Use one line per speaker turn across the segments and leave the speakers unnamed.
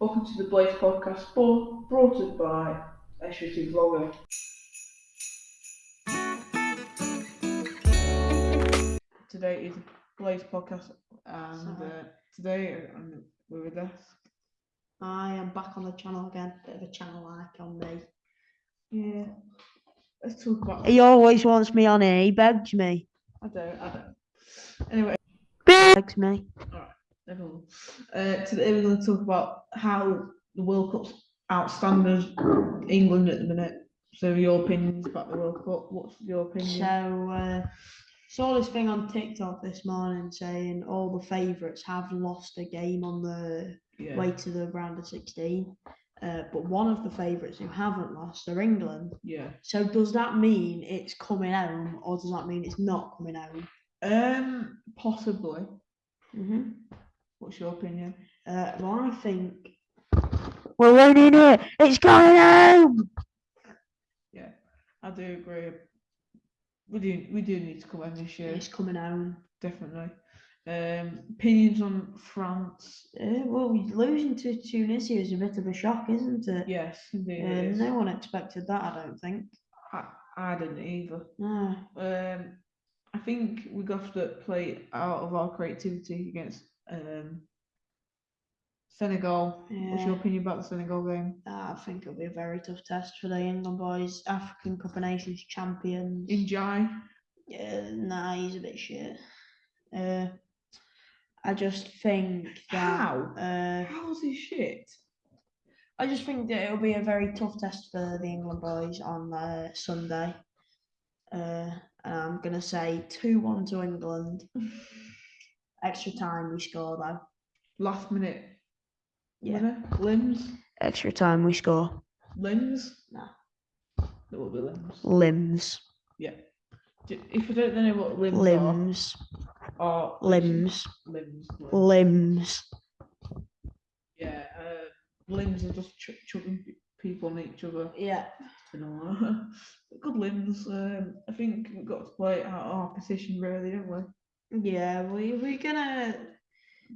Welcome to the Blaze Podcast, brought brought to us by SVT Vlogger. Today is a Blaze Podcast, and
Sorry.
uh, today um, we're with us.
I am back on the channel again. Bit of a channel like on me.
Yeah, let's talk about.
He always wants me on here. He begs me.
I don't, I don't. Anyway,
Begs me.
Everyone. Uh, today we're going to talk about how the World Cup's outstanding England at the minute. So your opinions about the World Cup? What's your opinion?
So uh, saw this thing on TikTok this morning saying all the favourites have lost a game on the
yeah.
way to the round of sixteen. Uh, but one of the favourites who haven't lost are England.
Yeah.
So does that mean it's coming home, or does that mean it's not coming home?
Um, possibly.
Mm-hmm.
What's your opinion?
Uh, well, I think we're winning it. It's going home.
Yeah, I do agree. We do we do need to come home this year,
It's coming home.
definitely. Um, opinions on France?
Uh, well, losing to Tunisia is a bit of a shock, isn't it?
Yes, indeed. It is.
no one expected that, I don't think.
I, I didn't either.
No.
Um, I think we got to play out of our creativity against um Senegal. What's your
Yeah.
opinion about the Senegal game?
I think it'll be a very tough test for the England boys. African Cup of Nations champions.
Ndiaye?
Yeah, nah, he's a bit shit. Uh, I just think that.
How?
Uh,
How's he shit?
I just think that it'll be a very tough test for the England boys on uh, Sunday. Uh, and I'm gonna say two one to England. Extra time we score though.
Last minute
Yeah.
winner? Limbs?
Extra time we score.
Limbs?
No.
There will be limbs.
Limbs.
Yeah. D- If you don't know what limbs
Limbs.
are, are
Limbs.
limbs. limbs.
Limbs.
Yeah, uh, limbs are just ch- chucking pe- people on each other.
Yeah.
You know, good limbs. Um, I think we've got to play out our position, really, don't we?
Yeah, we we're gonna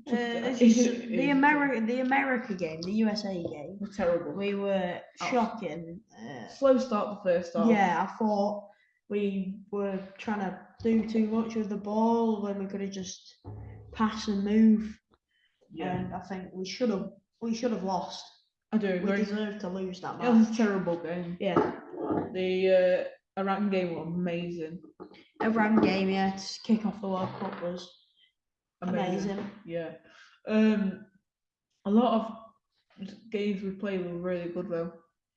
uh,
Just,
this
it-
is
it
the America the America game, the USA game.
We're terrible.
We were
Oh.
shocking. Uh,
Slow start the first half.
Yeah, I thought we were trying to do too much with the ball when we could have just pass and move.
Yeah,
And I think we should have we should have lost.
I do
We
agree.
deserved to lose that
It was a terrible game.
Yeah,
The uh, Iran game was amazing.
A round game. Yeah, to kick off the World Cup was amazing.
Yeah. Um, a lot of games we played were really good though.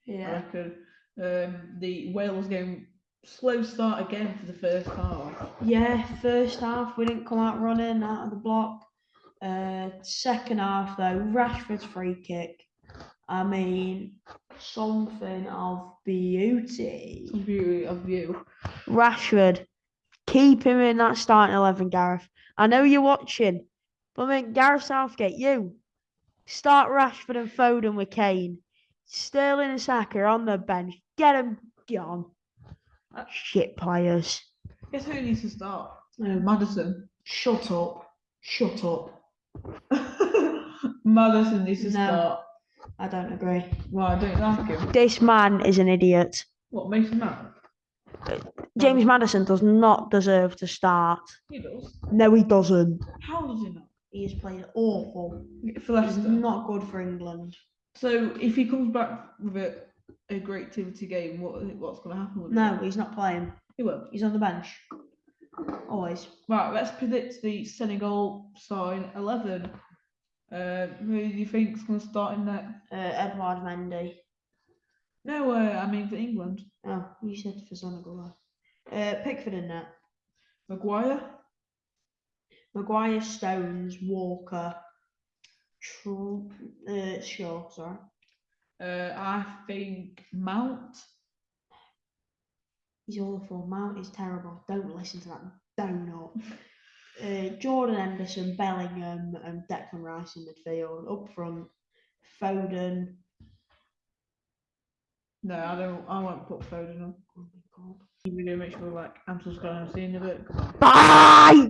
I
Yeah,
reckon. Um, the Wales game, slow start again for the first half.
yeah. First half we didn't come out running out of the block. Uh, second half though, Rashford's free kick. I mean, something of beauty.
Beauty of you.
Rashford, keep him in that starting eleven, Gareth. I know you're watching, but I mean, Gareth Southgate, you start Rashford and Foden with Kane. Sterling and Saka on the bench. Get them gone. Shit players.
Guess who needs to start? Uh, Maddison.
Shut up. Shut up.
Maddison needs to
No.
start.
I don't agree.
Well, I don't like him.
This man is an idiot.
What makes him mad?
James Maddison does not deserve to start.
He does.
No, he doesn't.
How does he not?
He has played awful.
For
He's
Leicester.
not good for England.
So if he comes back with a, a great activity game, what what's going to happen with
No,
him?
he's not playing.
He will.
He's on the bench. Always.
Right, let's predict the Senegal starting 11. Uh, who do you think's going to start in that?
Uh, Edward Mendy.
No, uh, I mean for England.
Oh, you said for Senegal. Uh, Pickford in net.
Maguire.
Maguire, Stones, Walker. Tr- uh, Shaw, sorry.
Uh, I think Mount.
He's awful. Mount is terrible. Don't listen to that donut. Uh, Jordan Henderson, Bellingham, and Declan Rice in midfield. Up front, Foden.
No, I don't. I won't put Foden on.
Oh my god.
We're gonna make sure like I'm subscribing. I'm seeing a bit.
Bye!